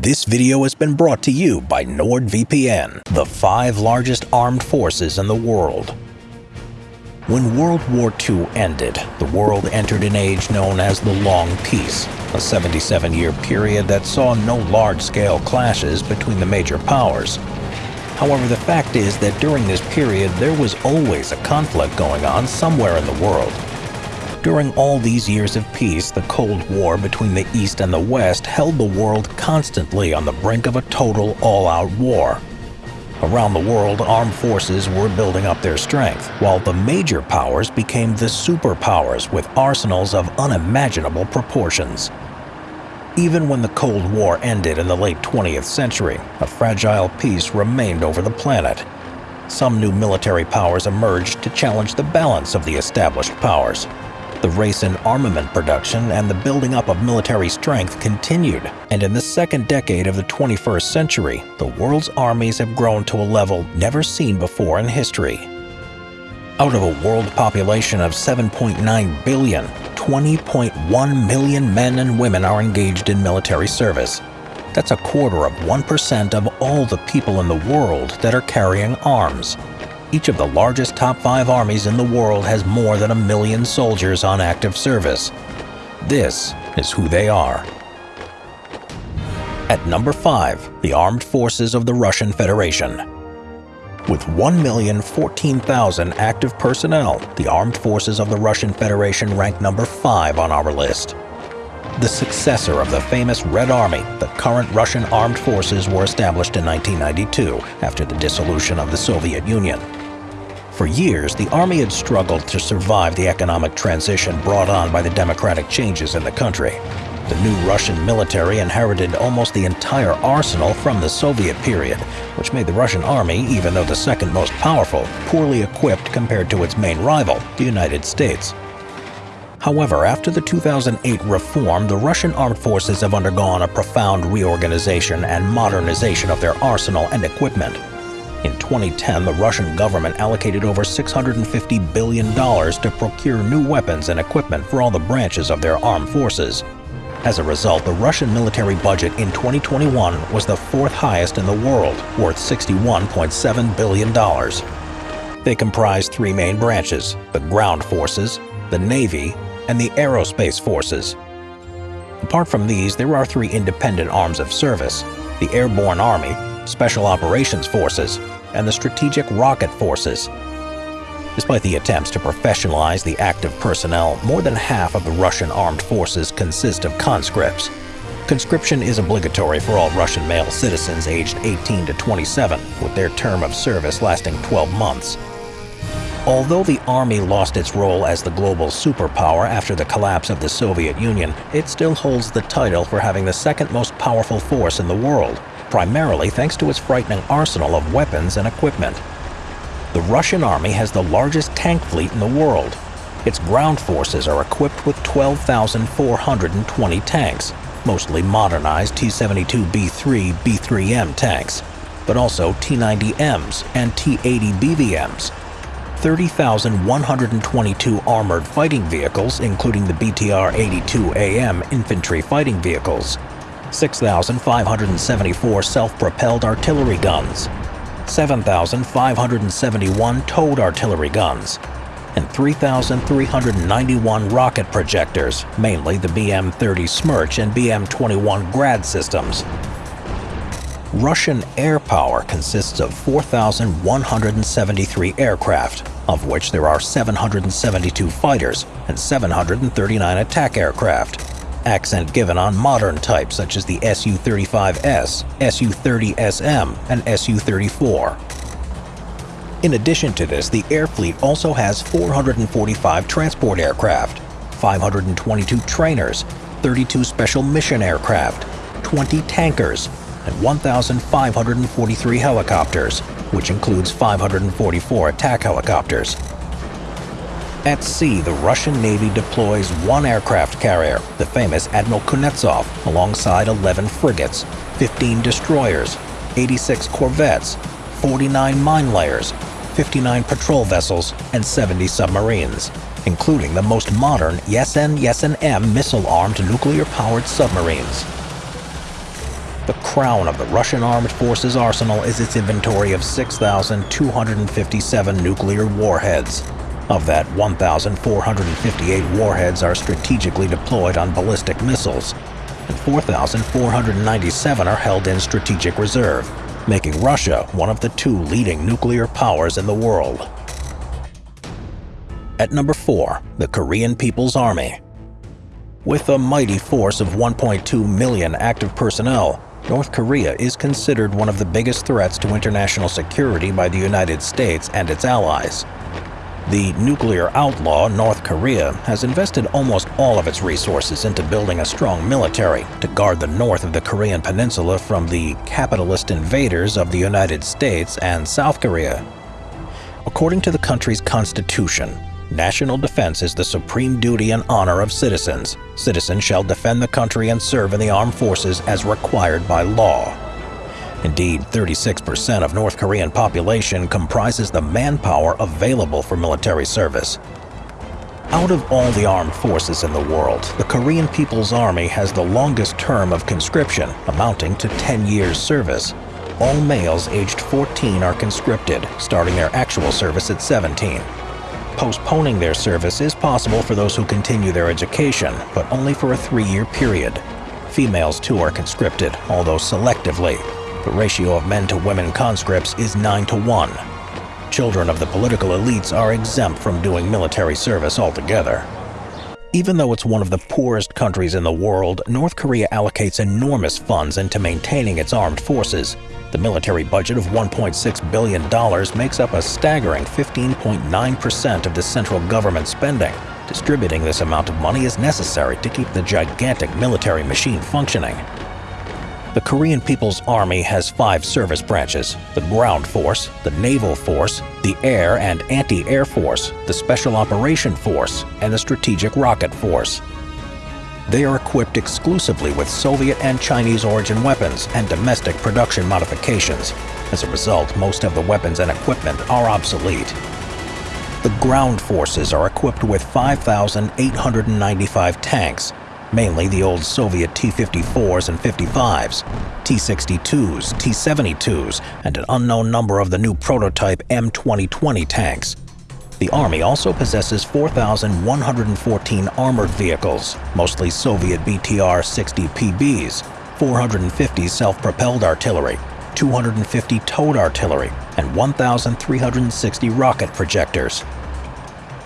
This video has been brought to you by NordVPN, the five largest armed forces in the world. When World War II ended, the world entered an age known as the Long Peace, a 77-year period that saw no large-scale clashes between the major powers. However, the fact is that during this period there was always a conflict going on somewhere in the world. During all these years of peace, the Cold War between the East and the West held the world constantly on the brink of a total all-out war. Around the world, armed forces were building up their strength, while the major powers became the superpowers with arsenals of unimaginable proportions. Even when the Cold War ended in the late 20th century, a fragile peace remained over the planet. Some new military powers emerged to challenge the balance of the established powers. The race in armament production and the building up of military strength continued, and in the second decade of the 21st century, the world's armies have grown to a level never seen before in history. Out of a world population of 7.9 billion, 20.1 million men and women are engaged in military service. That's a quarter of 1% of all the people in the world that are carrying arms each of the largest top five armies in the world has more than a million soldiers on active service. This is who they are. At number 5, the Armed Forces of the Russian Federation. With 1,014,000 active personnel, the Armed Forces of the Russian Federation rank number 5 on our list. The successor of the famous Red Army, the current Russian armed forces were established in 1992 after the dissolution of the Soviet Union. For years, the army had struggled to survive the economic transition brought on by the democratic changes in the country. The new Russian military inherited almost the entire arsenal from the Soviet period, which made the Russian army, even though the second most powerful, poorly equipped compared to its main rival, the United States. However, after the 2008 reform, the Russian armed forces have undergone a profound reorganization and modernization of their arsenal and equipment. In 2010, the Russian government allocated over $650 billion to procure new weapons and equipment for all the branches of their armed forces. As a result, the Russian military budget in 2021 was the fourth highest in the world, worth $61.7 billion. They comprise three main branches, the ground forces, the Navy, and the aerospace forces. Apart from these, there are three independent arms of service, the Airborne Army, Special Operations Forces, and the Strategic Rocket Forces. Despite the attempts to professionalize the active personnel, more than half of the Russian armed forces consist of conscripts. Conscription is obligatory for all Russian male citizens aged 18 to 27, with their term of service lasting 12 months. Although the Army lost its role as the global superpower after the collapse of the Soviet Union, it still holds the title for having the second most powerful force in the world, primarily thanks to its frightening arsenal of weapons and equipment. The Russian army has the largest tank fleet in the world. Its ground forces are equipped with 12,420 tanks, mostly modernized T-72B3 B3M tanks, but also T-90Ms and T-80 BVMs, 30,122 armored fighting vehicles, including the BTR-82AM infantry fighting vehicles, 6,574 self-propelled artillery guns, 7,571 towed artillery guns, and 3,391 rocket projectors, mainly the BM-30 Smerch and BM-21 Grad systems. Russian air power consists of 4,173 aircraft, of which there are 772 fighters and 739 attack aircraft accent given on modern types such as the Su-35S, Su-30SM, and Su-34. In addition to this, the air fleet also has 445 transport aircraft, 522 trainers, 32 special mission aircraft, 20 tankers, and 1,543 helicopters, which includes 544 attack helicopters, at sea, the Russian Navy deploys one aircraft carrier, the famous Admiral Kuznetsov, alongside 11 frigates, 15 destroyers, 86 corvettes, 49 mine layers, 59 patrol vessels, and 70 submarines, including the most modern Yasen Yasen-M missile-armed nuclear-powered submarines. The crown of the Russian armed forces arsenal is its inventory of 6,257 nuclear warheads. Of that, 1,458 warheads are strategically deployed on ballistic missiles, and 4,497 are held in strategic reserve, making Russia one of the two leading nuclear powers in the world. At number 4, the Korean People's Army. With a mighty force of 1.2 million active personnel, North Korea is considered one of the biggest threats to international security by the United States and its allies. The nuclear outlaw North Korea has invested almost all of its resources into building a strong military to guard the north of the Korean peninsula from the capitalist invaders of the United States and South Korea. According to the country's constitution, National defense is the supreme duty and honor of citizens. Citizens shall defend the country and serve in the armed forces as required by law. Indeed, 36% of North Korean population comprises the manpower available for military service. Out of all the armed forces in the world, the Korean People's Army has the longest term of conscription, amounting to 10 years service. All males aged 14 are conscripted, starting their actual service at 17. Postponing their service is possible for those who continue their education, but only for a three-year period. Females too are conscripted, although selectively. The ratio of men to women conscripts is 9 to 1. Children of the political elites are exempt from doing military service altogether. Even though it's one of the poorest countries in the world, North Korea allocates enormous funds into maintaining its armed forces, the military budget of $1.6 billion makes up a staggering 15.9% of the central government spending. Distributing this amount of money is necessary to keep the gigantic military machine functioning. The Korean People's Army has five service branches, the Ground Force, the Naval Force, the Air and Anti-Air Force, the Special Operation Force, and the Strategic Rocket Force. They are equipped exclusively with Soviet and Chinese origin weapons and domestic production modifications. As a result, most of the weapons and equipment are obsolete. The ground forces are equipped with 5,895 tanks, mainly the old Soviet T-54s and 55s, T-62s, T-72s, and an unknown number of the new prototype M2020 tanks. The Army also possesses 4,114 armored vehicles, mostly Soviet BTR-60 PBs, 450 self-propelled artillery, 250 towed artillery, and 1,360 rocket projectors.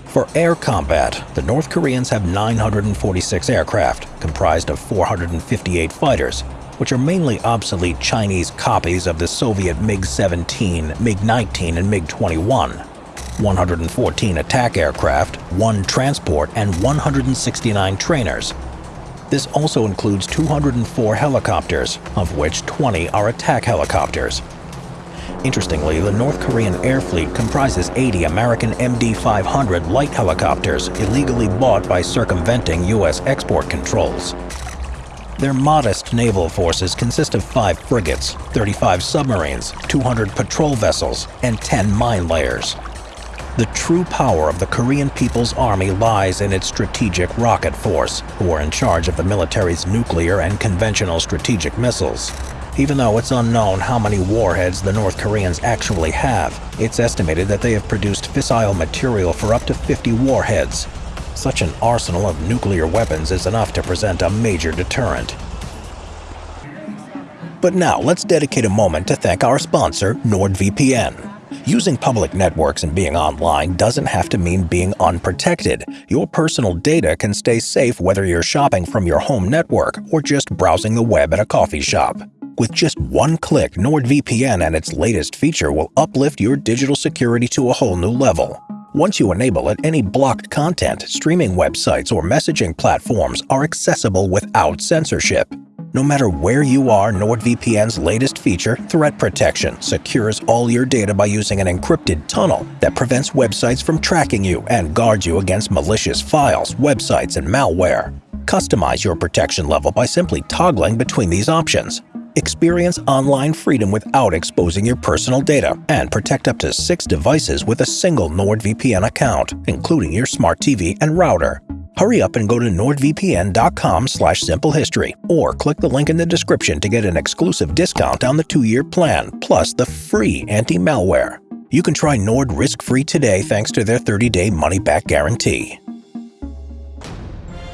For air combat, the North Koreans have 946 aircraft, comprised of 458 fighters, which are mainly obsolete Chinese copies of the Soviet MiG-17, MiG-19, and MiG-21. 114 attack aircraft, 1 transport, and 169 trainers. This also includes 204 helicopters, of which 20 are attack helicopters. Interestingly, the North Korean air fleet comprises 80 American MD-500 light helicopters illegally bought by circumventing U.S. export controls. Their modest naval forces consist of 5 frigates, 35 submarines, 200 patrol vessels, and 10 mine layers. The true power of the Korean People's Army lies in its strategic rocket force, who are in charge of the military's nuclear and conventional strategic missiles. Even though it's unknown how many warheads the North Koreans actually have, it's estimated that they have produced fissile material for up to 50 warheads. Such an arsenal of nuclear weapons is enough to present a major deterrent. But now let's dedicate a moment to thank our sponsor, NordVPN. Using public networks and being online doesn't have to mean being unprotected. Your personal data can stay safe whether you're shopping from your home network or just browsing the web at a coffee shop. With just one click, NordVPN and its latest feature will uplift your digital security to a whole new level. Once you enable it, any blocked content, streaming websites, or messaging platforms are accessible without censorship. No matter where you are, NordVPN's latest feature, Threat Protection, secures all your data by using an encrypted tunnel that prevents websites from tracking you and guards you against malicious files, websites, and malware. Customize your protection level by simply toggling between these options. Experience online freedom without exposing your personal data and protect up to six devices with a single NordVPN account, including your smart TV and router. Hurry up and go to nordvpn.com slash simplehistory or click the link in the description to get an exclusive discount on the two-year plan plus the free anti-malware. You can try Nord risk-free today thanks to their 30-day money-back guarantee.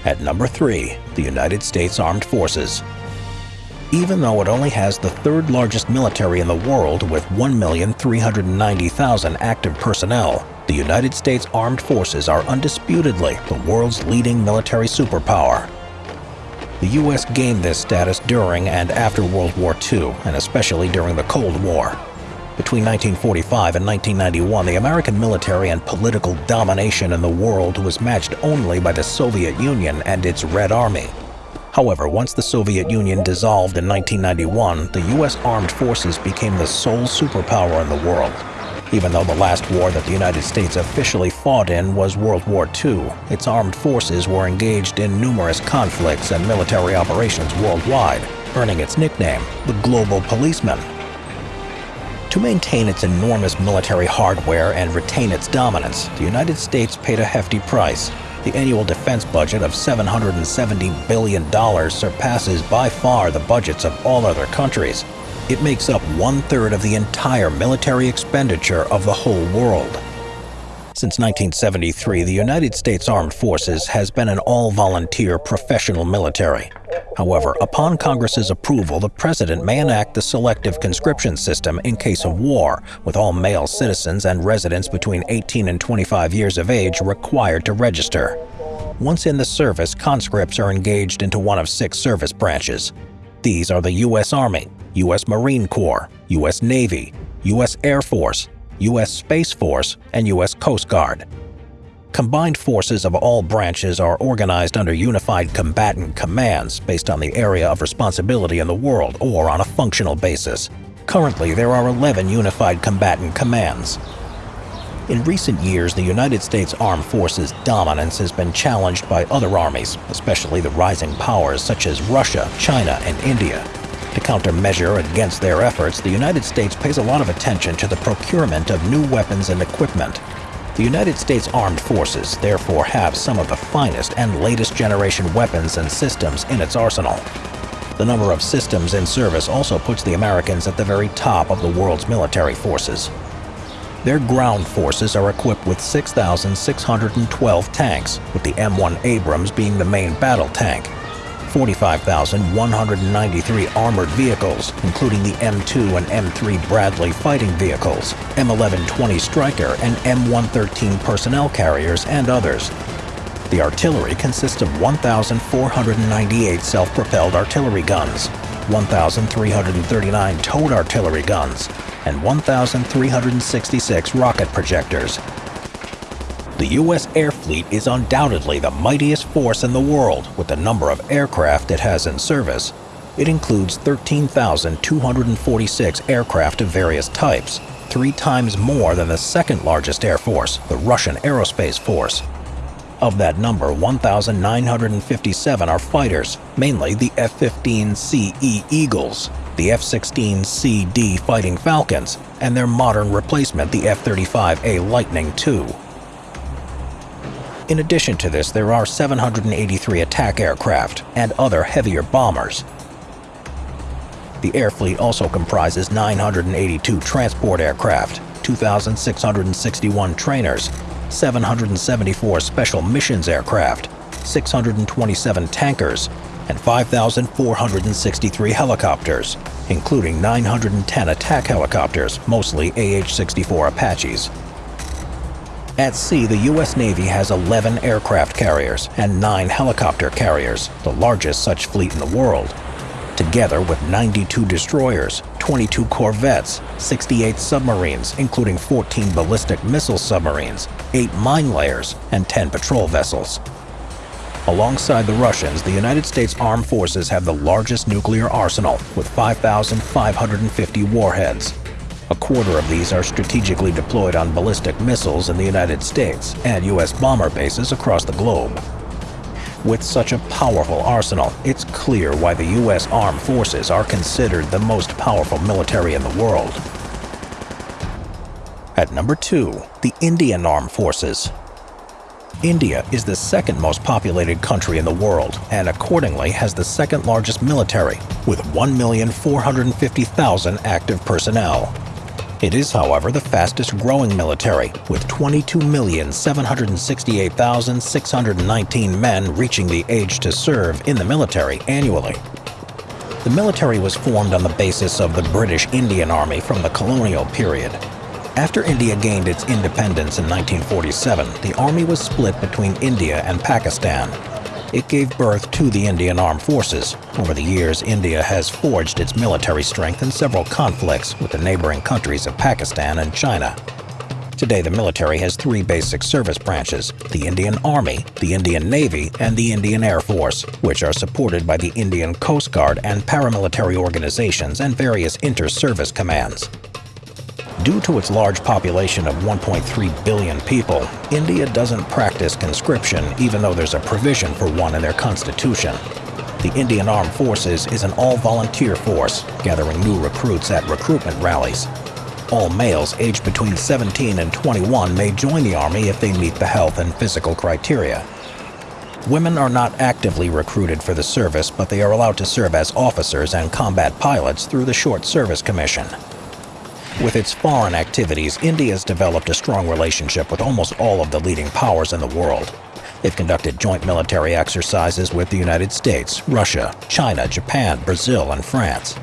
At number 3, the United States Armed Forces. Even though it only has the third largest military in the world with 1,390,000 active personnel, the United States Armed Forces are undisputedly the world's leading military superpower. The U.S. gained this status during and after World War II, and especially during the Cold War. Between 1945 and 1991, the American military and political domination in the world was matched only by the Soviet Union and its Red Army. However, once the Soviet Union dissolved in 1991, the U.S. armed forces became the sole superpower in the world. Even though the last war that the United States officially fought in was World War II, its armed forces were engaged in numerous conflicts and military operations worldwide, earning its nickname, the Global Policeman. To maintain its enormous military hardware and retain its dominance, the United States paid a hefty price. The annual defense budget of $770 billion surpasses by far the budgets of all other countries. It makes up one-third of the entire military expenditure of the whole world. Since 1973, the United States Armed Forces has been an all-volunteer professional military. However, upon Congress's approval, the President may enact the selective conscription system in case of war, with all male citizens and residents between 18 and 25 years of age required to register. Once in the service, conscripts are engaged into one of six service branches. These are the U.S. Army, U.S. Marine Corps, U.S. Navy, U.S. Air Force, U.S. Space Force, and U.S. Coast Guard. Combined forces of all branches are organized under unified combatant commands based on the area of responsibility in the world or on a functional basis. Currently, there are 11 unified combatant commands. In recent years, the United States Armed Forces' dominance has been challenged by other armies, especially the rising powers such as Russia, China, and India. To countermeasure against their efforts, the United States pays a lot of attention to the procurement of new weapons and equipment. The United States Armed Forces therefore have some of the finest and latest generation weapons and systems in its arsenal. The number of systems in service also puts the Americans at the very top of the world's military forces. Their ground forces are equipped with 6,612 tanks, with the M1 Abrams being the main battle tank, 45,193 armored vehicles, including the M2 and M3 Bradley fighting vehicles, M1120 Stryker and M113 personnel carriers, and others. The artillery consists of 1,498 self-propelled artillery guns, 1,339 towed artillery guns, and 1,366 rocket projectors, the U.S. Air Fleet is undoubtedly the mightiest force in the world with the number of aircraft it has in service. It includes 13,246 aircraft of various types, three times more than the second largest air force, the Russian Aerospace Force. Of that number, 1,957 are fighters, mainly the F-15CE Eagles, the F-16CD Fighting Falcons, and their modern replacement, the F-35A Lightning II. In addition to this, there are 783 attack aircraft and other heavier bombers. The air fleet also comprises 982 transport aircraft, 2,661 trainers, 774 special missions aircraft, 627 tankers, and 5,463 helicopters, including 910 attack helicopters, mostly AH-64 Apaches. At sea, the U.S. Navy has 11 aircraft carriers and 9 helicopter carriers, the largest such fleet in the world. Together with 92 destroyers, 22 corvettes, 68 submarines, including 14 ballistic missile submarines, 8 mine layers, and 10 patrol vessels. Alongside the Russians, the United States Armed Forces have the largest nuclear arsenal with 5,550 warheads, a quarter of these are strategically deployed on ballistic missiles in the United States and U.S. bomber bases across the globe. With such a powerful arsenal, it's clear why the U.S. Armed Forces are considered the most powerful military in the world. At number 2, the Indian Armed Forces. India is the second most populated country in the world and accordingly has the second largest military with 1,450,000 active personnel. It is, however, the fastest growing military, with 22,768,619 men reaching the age to serve in the military annually. The military was formed on the basis of the British Indian Army from the colonial period. After India gained its independence in 1947, the army was split between India and Pakistan. It gave birth to the Indian Armed Forces. Over the years, India has forged its military strength in several conflicts with the neighboring countries of Pakistan and China. Today, the military has three basic service branches, the Indian Army, the Indian Navy, and the Indian Air Force, which are supported by the Indian Coast Guard and paramilitary organizations and various inter-service commands. Due to its large population of 1.3 billion people, India doesn't practice conscription even though there's a provision for one in their constitution. The Indian Armed Forces is an all-volunteer force, gathering new recruits at recruitment rallies. All males aged between 17 and 21 may join the Army if they meet the health and physical criteria. Women are not actively recruited for the service, but they are allowed to serve as officers and combat pilots through the Short Service Commission. With its foreign activities, India has developed a strong relationship with almost all of the leading powers in the world. They've conducted joint military exercises with the United States, Russia, China, Japan, Brazil, and France.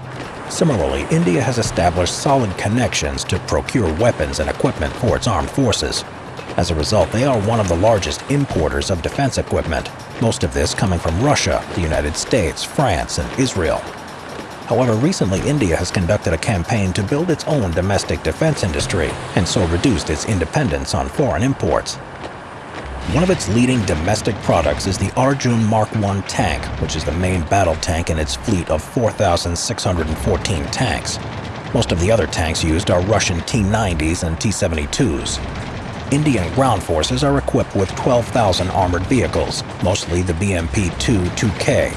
Similarly, India has established solid connections to procure weapons and equipment for its armed forces. As a result, they are one of the largest importers of defense equipment, most of this coming from Russia, the United States, France, and Israel. However, recently India has conducted a campaign to build its own domestic defense industry and so reduced its independence on foreign imports. One of its leading domestic products is the Arjun Mark I tank, which is the main battle tank in its fleet of 4,614 tanks. Most of the other tanks used are Russian T-90s and T-72s. Indian ground forces are equipped with 12,000 armored vehicles, mostly the BMP-2 2K,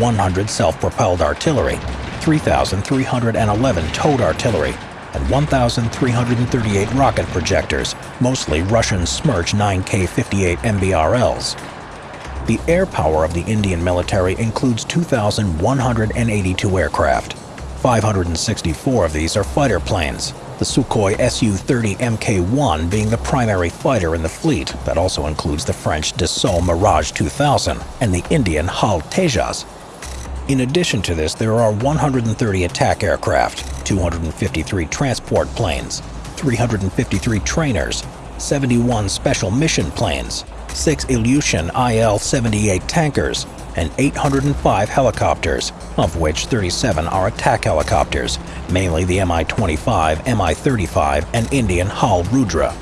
100 self-propelled artillery, 3,311 towed artillery, and 1,338 rocket projectors, mostly Russian Smerch 9K-58 MBRLs. The air power of the Indian military includes 2,182 aircraft. 564 of these are fighter planes, the Sukhoi Su-30 Mk-1 being the primary fighter in the fleet that also includes the French Dassault Mirage 2000 and the Indian HAL Tejas in addition to this, there are 130 attack aircraft, 253 transport planes, 353 trainers, 71 special mission planes, 6 Ilyushin IL-78 tankers, and 805 helicopters, of which 37 are attack helicopters, mainly the Mi-25, Mi-35, and Indian HAL Rudra.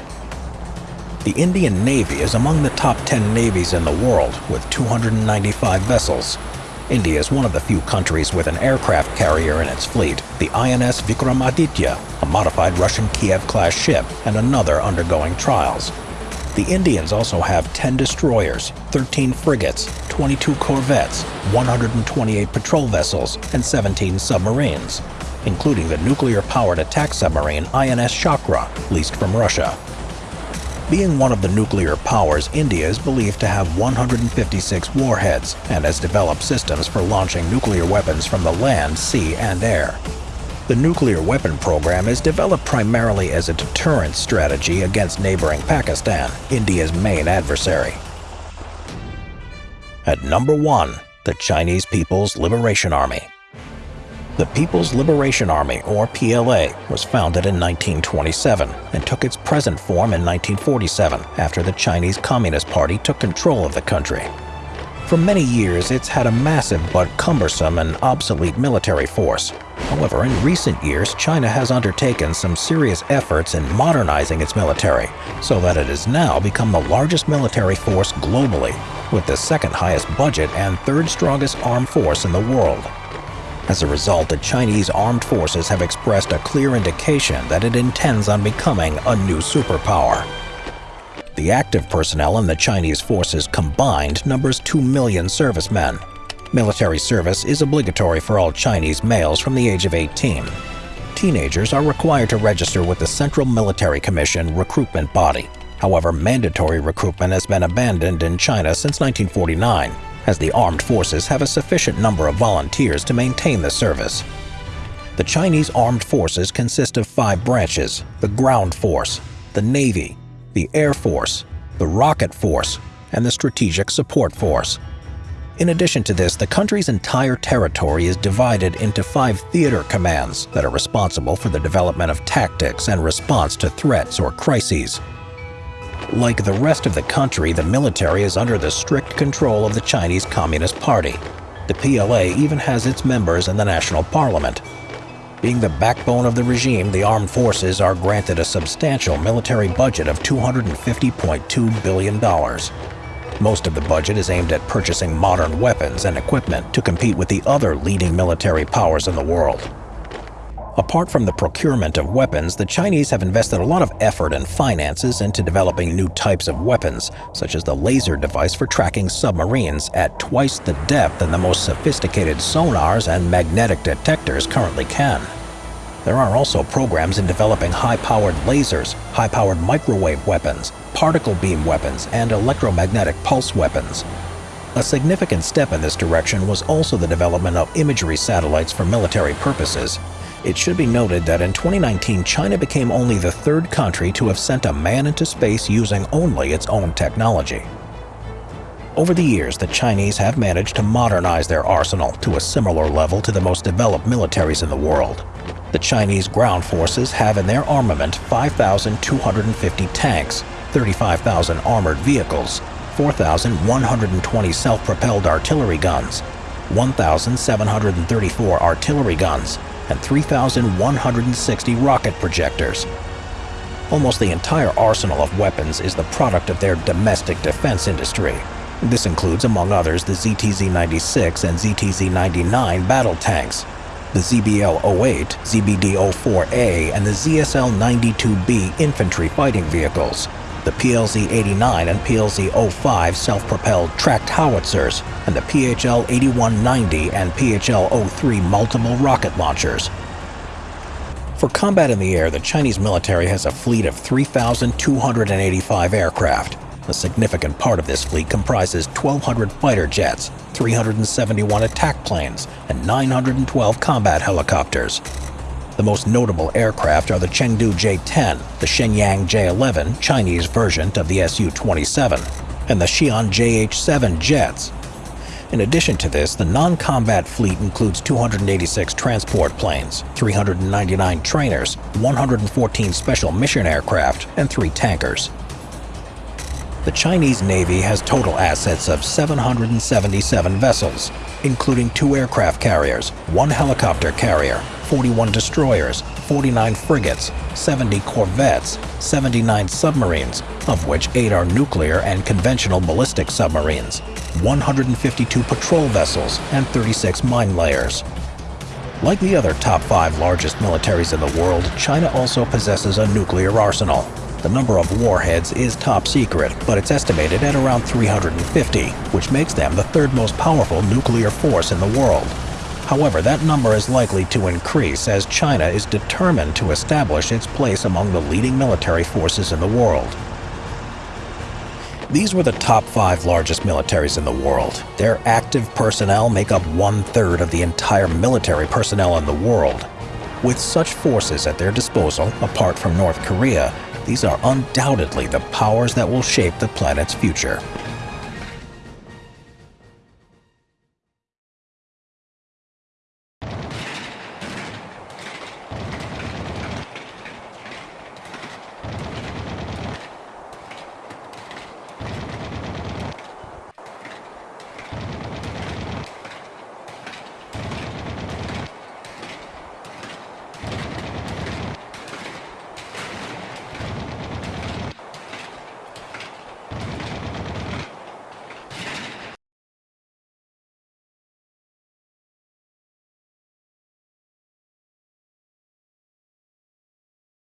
The Indian Navy is among the top 10 navies in the world, with 295 vessels, India is one of the few countries with an aircraft carrier in its fleet, the INS Vikramaditya, a modified Russian Kiev-class ship, and another undergoing trials. The Indians also have 10 destroyers, 13 frigates, 22 corvettes, 128 patrol vessels, and 17 submarines, including the nuclear-powered attack submarine INS Chakra, leased from Russia. Being one of the nuclear powers, India is believed to have 156 warheads and has developed systems for launching nuclear weapons from the land, sea, and air. The nuclear weapon program is developed primarily as a deterrence strategy against neighboring Pakistan, India's main adversary. At number 1, the Chinese People's Liberation Army. The People's Liberation Army, or PLA, was founded in 1927 and took its present form in 1947 after the Chinese Communist Party took control of the country. For many years, it's had a massive but cumbersome and obsolete military force. However, in recent years, China has undertaken some serious efforts in modernizing its military, so that it has now become the largest military force globally, with the second highest budget and third strongest armed force in the world. As a result, the Chinese armed forces have expressed a clear indication that it intends on becoming a new superpower. The active personnel in the Chinese forces combined numbers 2 million servicemen. Military service is obligatory for all Chinese males from the age of 18. Teenagers are required to register with the Central Military Commission recruitment body. However, mandatory recruitment has been abandoned in China since 1949, as the armed forces have a sufficient number of volunteers to maintain the service. The Chinese armed forces consist of five branches the Ground Force, the Navy, the Air Force, the Rocket Force, and the Strategic Support Force. In addition to this, the country's entire territory is divided into five theater commands that are responsible for the development of tactics and response to threats or crises. Like the rest of the country, the military is under the strict control of the Chinese Communist Party. The PLA even has its members in the national parliament. Being the backbone of the regime, the armed forces are granted a substantial military budget of $250.2 billion. Most of the budget is aimed at purchasing modern weapons and equipment to compete with the other leading military powers in the world. Apart from the procurement of weapons, the Chinese have invested a lot of effort and finances into developing new types of weapons, such as the laser device for tracking submarines at twice the depth than the most sophisticated sonars and magnetic detectors currently can. There are also programs in developing high-powered lasers, high-powered microwave weapons, particle beam weapons, and electromagnetic pulse weapons. A significant step in this direction was also the development of imagery satellites for military purposes. It should be noted that in 2019, China became only the third country to have sent a man into space using only its own technology. Over the years, the Chinese have managed to modernize their arsenal to a similar level to the most developed militaries in the world. The Chinese ground forces have in their armament 5,250 tanks, 35,000 armored vehicles, 4,120 self-propelled artillery guns, 1,734 artillery guns, and 3,160 rocket projectors. Almost the entire arsenal of weapons is the product of their domestic defense industry. This includes, among others, the ZTZ-96 and ZTZ-99 battle tanks, the ZBL-08, ZBD-04A, and the ZSL-92B infantry fighting vehicles, the PLZ-89 and PLZ-05 self-propelled tracked howitzers, and the PHL-8190 and PHL-03 multiple rocket launchers. For combat in the air, the Chinese military has a fleet of 3,285 aircraft, a significant part of this fleet comprises 1,200 fighter jets, 371 attack planes, and 912 combat helicopters. The most notable aircraft are the Chengdu J-10, the Shenyang J-11 Chinese version of the Su-27, and the Xi'an JH-7 jets. In addition to this, the non-combat fleet includes 286 transport planes, 399 trainers, 114 special mission aircraft, and 3 tankers the Chinese Navy has total assets of 777 vessels, including two aircraft carriers, one helicopter carrier, 41 destroyers, 49 frigates, 70 corvettes, 79 submarines, of which 8 are nuclear and conventional ballistic submarines, 152 patrol vessels, and 36 mine layers. Like the other top five largest militaries in the world, China also possesses a nuclear arsenal, the number of warheads is top secret, but it's estimated at around 350, which makes them the third most powerful nuclear force in the world. However, that number is likely to increase as China is determined to establish its place among the leading military forces in the world. These were the top five largest militaries in the world. Their active personnel make up one-third of the entire military personnel in the world. With such forces at their disposal, apart from North Korea, these are undoubtedly the powers that will shape the planet's future.